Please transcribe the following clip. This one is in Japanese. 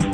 you